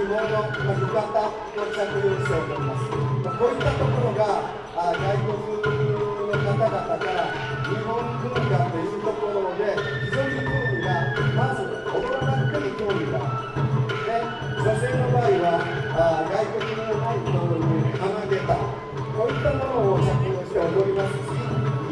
紐の浴衣を着用しておりますこういったところがあ外国の方々から日本文化というところで非常に興味がまず踊らなくても興味があるで女性の場合はあ外国の本当に花下駄こういったものを着用して踊りますし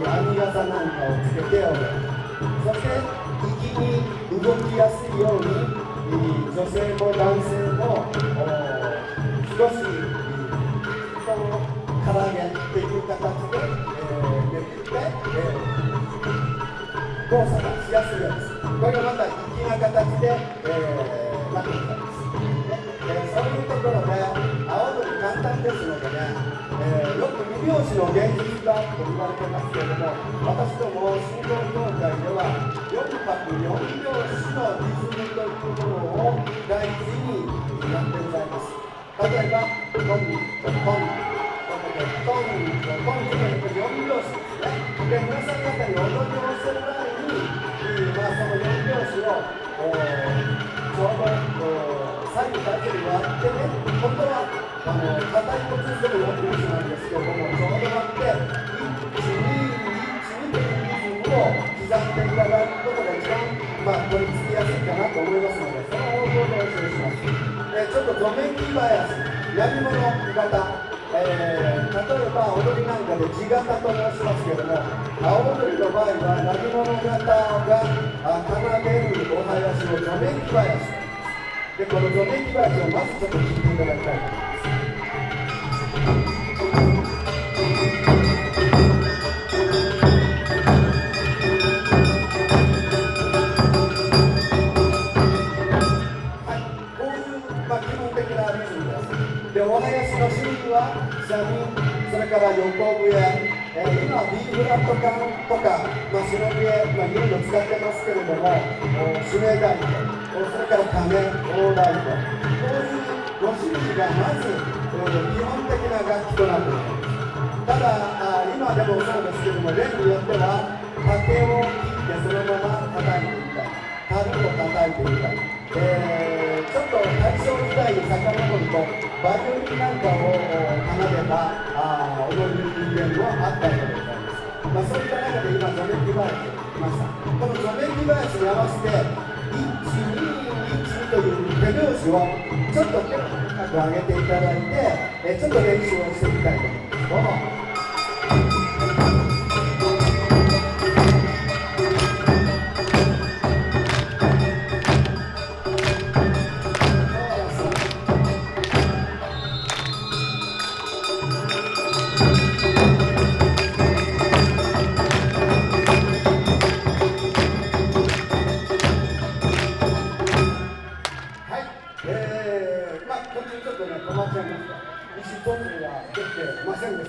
編み傘なんかをつけて踊るそして粋に動きやすいように女性も男性も少し人の唐揚げっていう形で、えー、できて、えー、動作がしやすいようですこれがまた粋な形で、えー、なっていたんです、ねえー、そういうところで青鳥簡単ですのでねえー、よく二拍子の現実だと言われてますけれども私ども信号協会では4拍4拍子のリズムというものを大事にやってございます。例えばトントントントントントンというと4拍子ですねで皆さん方に踊りをしてる前に、まあ、その4拍子を、ちょうど左右だけで割ってね本当はあの硬いコツでも4拍子なんですけれどもちょうど待って121というリズムを刻んでいただくことが一番、まあ、取り付えちょっとドメキバヤス闇物型えー、例えば踊りなんかで地型と申しますけれども青踊りの場合は何物型が奏でるお囃子を除メキバヤスでこの除メキバヤスをまずちょっと聞いていただきたいと思います。でお囃子のしるじはシャミそれから横笛、えー、今 B フラット管とか、まあ、白笛、まあ、いろいろ使ってますけれども指名台とそれから鐘大台とこういうご種類がまず、えー、基本的な楽器となっていますただあ今でもそうですけども例によっては竹を切ってそのまま叩いてみたり樽を叩いてみたり、えー、ちょっと大正時代に遡るとバイオリンなんかを奏でたあ踊り人間もあったわけでございます。まあ、そういった中で今、ゾメキバヤスが来ました。このゾメキバヤスに合わせて、1、2、1という手拍子をちょっと高く上げていただいて、えちょっと練習をしてみたいと思います。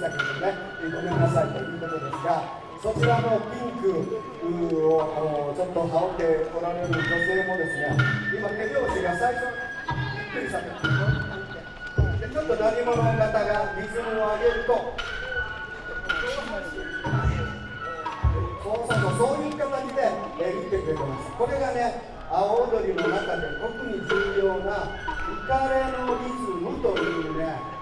どうも。そちらのピンクをちょっと羽織っておられる女性もですね今手拍子が最初びっくりさせてでちょっと何者の方がリズムを上げるとそうそうそういう形で、えー、言ってくれてますこれがね青踊りの中で特に重要な浮かれのリズムというね、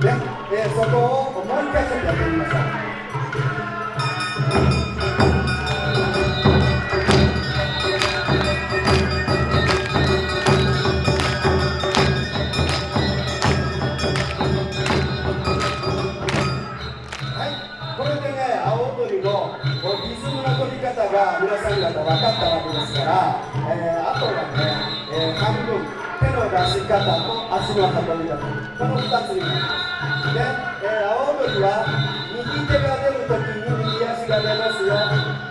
ね、えー、そこをもう一回ちょっとやってみましょう。リズムの取り方が皆さん方分かったわけですから、えー、あとはね、えー、半分手の出し方と足の運び方この2つになりますで、えー、青鳥は右手が出るときに右足が出ますよ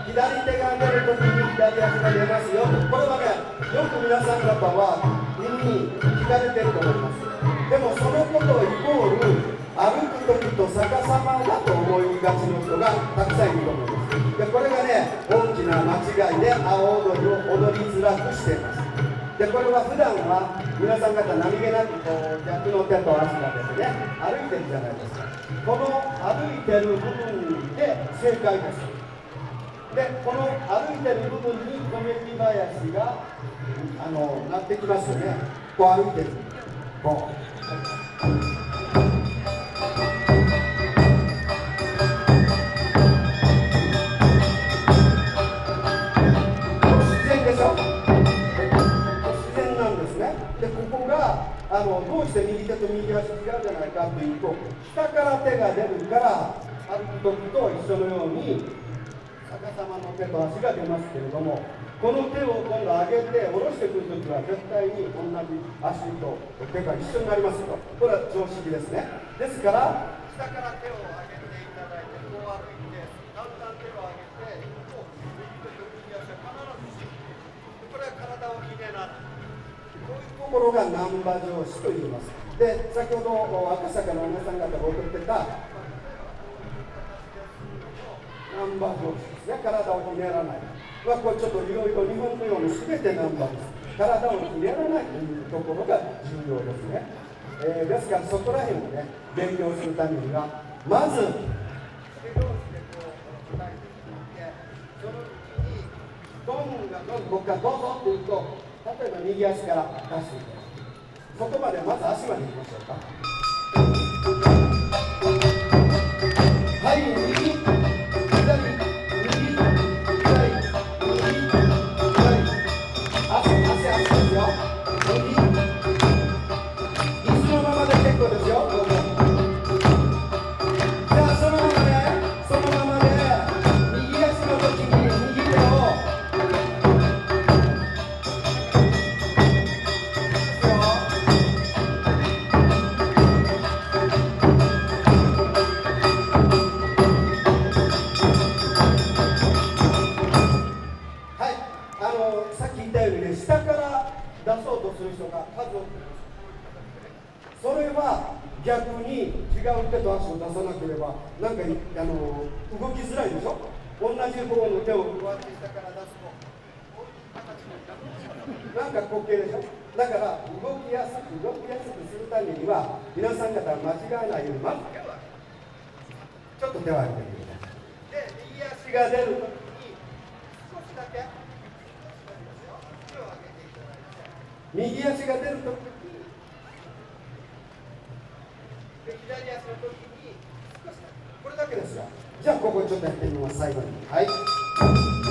左手が出るときに左足が出ますよこれはねよく皆さん方は耳に聞かれてると思いますでもそのことをイコール歩く時と逆さまだと思いがちの人がたくさんいると思いますでこれがね大きな間違いで阿波踊りを踊りづらくしています。でこれは普段は皆さん方何気なくこう逆の手と足がですね歩いてるじゃないですかこの歩いてる部分で正解です。でこの歩いてる部分に小麦林があのなってきますよね。こう歩いてる。こう。して右手と右足違うじゃないかというと下から手が出るから歩く時と一緒のように逆さまの手と足が出ますけれどもこの手を今度上げて下ろしてくる時は絶対に同じ足と手が一緒になりますよこれは常識ですね。ですから下から手を上げていただいてこう歩いてだんだん手を上げてこう右手と右足は必ずこれは体をひねらないところが難波城市と言います。で、先ほど赤坂の皆さん方が送ってた難波城市ですね、体をひねらない。まあ、これちょっといろいろ日本のように全て難波です。体をひねらないというところが重要ですね。えー、ですからそこら辺をね、勉強するためには、まず、手同士でこう叩いていって、そのうちに、ドンがドン、僕がどうぞって言うと、例えば右足から出していきます。そこまでまず足までいきましょうか。はいそれは逆に違う手と足を出さなければなんかあの動きづらいでしょ？同じ方の手をこうやって下から出すとなんか滑稽でしょ？だから動きやすく動きやすくするためには皆さん方は間違えないようにまずちょっと手を挙げてください。で右足が出るときに少しだけ。右足が出るときに左足の時に少しこれだけですよ。じゃあここちょっとやってみます最後に。はい。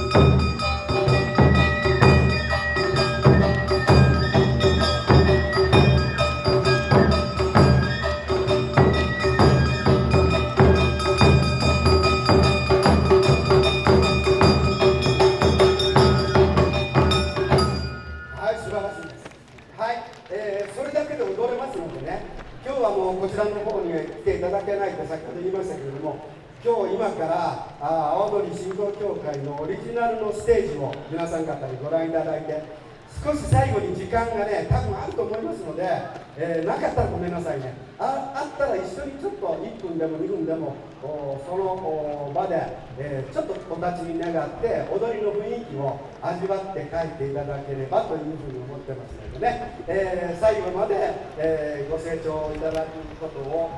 リジナルのステージを皆さん方にご覧いただいて少し最後に時間がね多分あると思いますので、えー、なかったらごめんなさいね。ああったら一緒にちょっと1分でも2分でもその場で、えー、ちょっとお立ちに願って踊りの雰囲気を味わって帰っていただければというふうに思ってますのでね、えー、最後まで、えご清聴いただくことを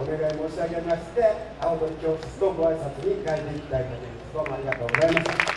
お願い申し上げまして青鳥教室とご挨拶に帰っていきたいと思います。どうも